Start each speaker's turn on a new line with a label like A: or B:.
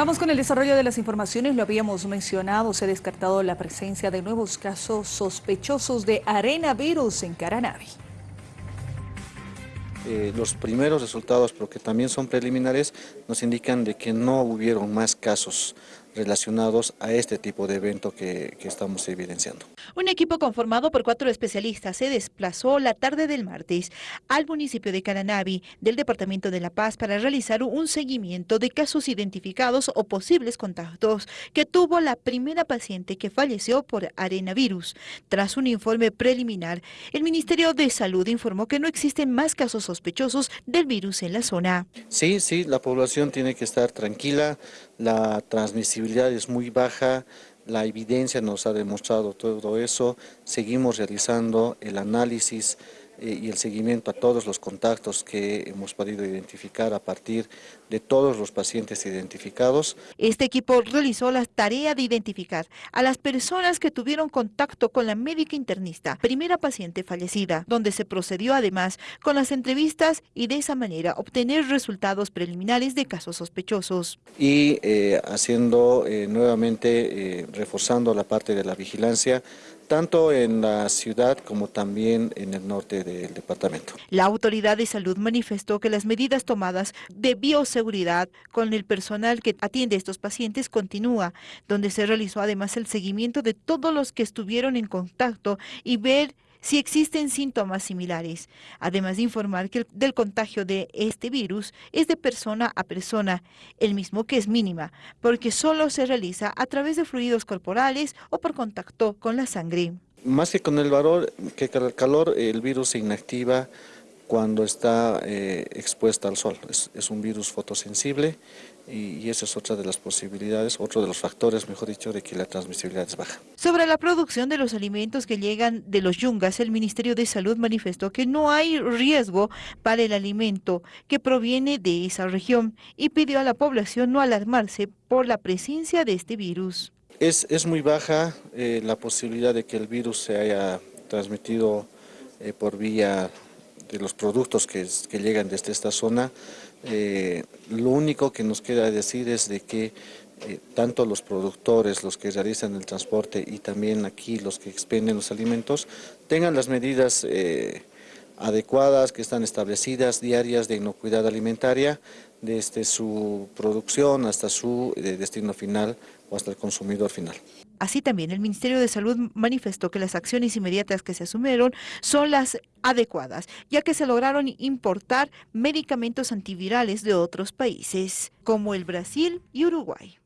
A: Vamos con el desarrollo de las informaciones. Lo habíamos mencionado, se ha descartado la presencia de nuevos casos sospechosos de arenavirus en Caranavi.
B: Eh, los primeros resultados, pero que también son preliminares, nos indican de que no hubieron más casos relacionados a este tipo de evento que, que, estamos evidenciando.
C: Un equipo conformado por cuatro especialistas se desplazó la tarde del martes al municipio de Caranavi del Departamento de La Paz para realizar un seguimiento de casos identificados o posibles contactos que tuvo la primera paciente que falleció por arenavirus. Tras un informe preliminar, el Ministerio de Salud informó que no existen más casos sospechosos del virus en la zona.
B: Sí, sí, la población tiene que estar tranquila, la transmisibilidad es muy baja, la evidencia nos ha demostrado todo eso, seguimos realizando el análisis y el seguimiento a todos los contactos que hemos podido identificar a partir de todos los pacientes identificados.
C: Este equipo realizó la tarea de identificar a las personas que tuvieron contacto con la médica internista, primera paciente fallecida, donde se procedió además con las entrevistas y de esa manera obtener resultados preliminares de casos sospechosos.
B: Y eh, haciendo eh, nuevamente, eh, reforzando la parte de la vigilancia, tanto en la ciudad como también en el norte
C: La autoridad de salud manifestó que las medidas tomadas de bioseguridad con el personal que atiende a estos pacientes continúa, donde se realizó además el seguimiento de todos los que estuvieron en contacto y ver si existen síntomas similares, además de informar que el, contagio de este virus es de persona a persona, el mismo que es mínima, porque solo se realiza a través de fluidos corporales o por contacto con la sangre.
B: Más que con el valor, que calor, el virus se inactiva cuando está eh, expuesta al sol. Es, es, un virus fotosensible y, y, esa es otra de las posibilidades, otro de los factores, mejor dicho, de que la transmisibilidad es baja.
C: Sobre la producción de los alimentos que llegan de los yungas, el Ministerio de Salud manifestó que no hay riesgo para el alimento que proviene de esa región y pidió a la población no alarmarse por la presencia de este virus.
B: Es, es muy baja eh, la posibilidad de que el virus se haya transmitido eh, por vía de los productos que, que llegan desde esta zona. Eh, lo único que nos queda decir es de que tanto los productores, los que realizan el transporte y también aquí los que expenden los alimentos, tengan las medidas adecuadas que están establecidas diarias de inocuidad alimentaria desde su producción hasta su destino final hasta el consumidor final.
C: Así también el Ministerio de Salud manifestó que las acciones inmediatas que se asumieron son las adecuadas, ya que se lograron importar medicamentos antivirales de otros países, como el Brasil y Uruguay.